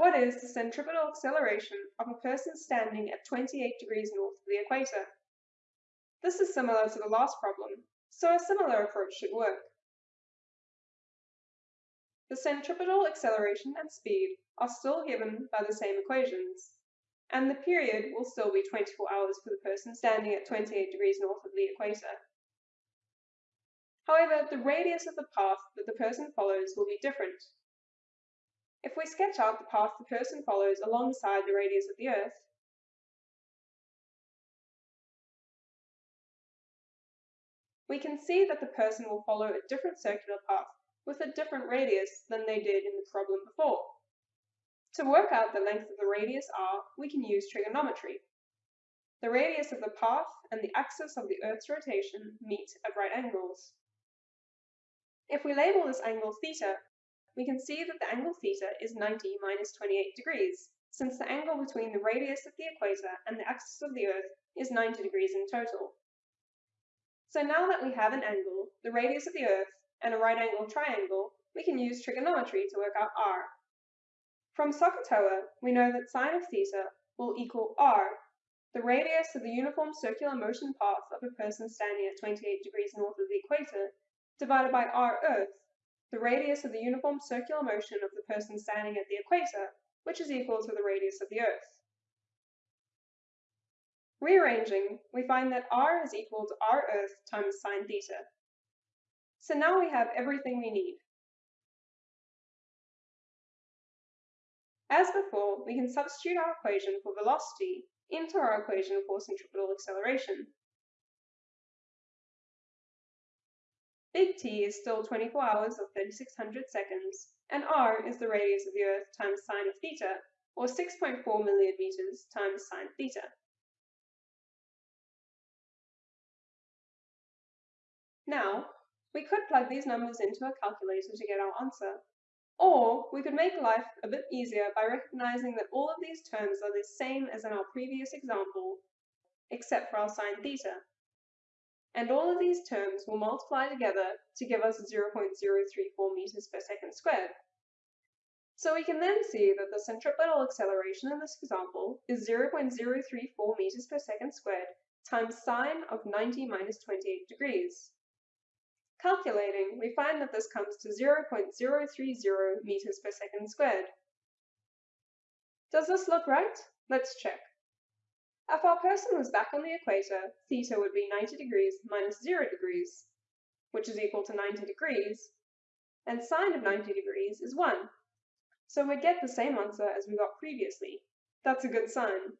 What is the centripetal acceleration of a person standing at 28 degrees north of the equator? This is similar to the last problem, so a similar approach should work. The centripetal acceleration and speed are still given by the same equations, and the period will still be 24 hours for the person standing at 28 degrees north of the equator. However, the radius of the path that the person follows will be different. If we sketch out the path the person follows alongside the radius of the Earth, we can see that the person will follow a different circular path with a different radius than they did in the problem before. To work out the length of the radius r, we can use trigonometry. The radius of the path and the axis of the Earth's rotation meet at right angles. If we label this angle theta, we can see that the angle theta is 90 minus 28 degrees, since the angle between the radius of the equator and the axis of the Earth is 90 degrees in total. So now that we have an angle, the radius of the Earth, and a right angle triangle, we can use trigonometry to work out r. From SOHCAHTOA, we know that sine of theta will equal r, the radius of the uniform circular motion path of a person standing at 28 degrees north of the equator, divided by r Earth, the radius of the uniform circular motion of the person standing at the equator, which is equal to the radius of the Earth. Rearranging, we find that r is equal to r Earth times sine theta. So now we have everything we need. As before, we can substitute our equation for velocity into our equation for centripetal acceleration. Big T is still 24 hours or 3600 seconds, and r is the radius of the Earth times sine of theta, or 6.4 million meters times sine theta. Now, we could plug these numbers into a calculator to get our answer, or we could make life a bit easier by recognizing that all of these terms are the same as in our previous example, except for our sine theta and all of these terms will multiply together to give us 0.034 meters per second squared. So we can then see that the centripetal acceleration in this example is 0.034 meters per second squared times sine of 90 minus 28 degrees. Calculating, we find that this comes to 0.030 meters per second squared. Does this look right? Let's check. If our person was back on the equator, theta would be 90 degrees minus 0 degrees, which is equal to 90 degrees, and sine of 90 degrees is 1. So we'd get the same answer as we got previously. That's a good sign.